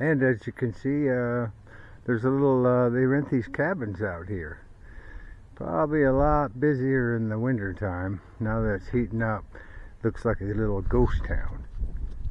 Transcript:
And as you can see, uh, there's a little, uh, they rent these cabins out here. Probably a lot busier in the winter time. Now that it's heating up, looks like a little ghost town.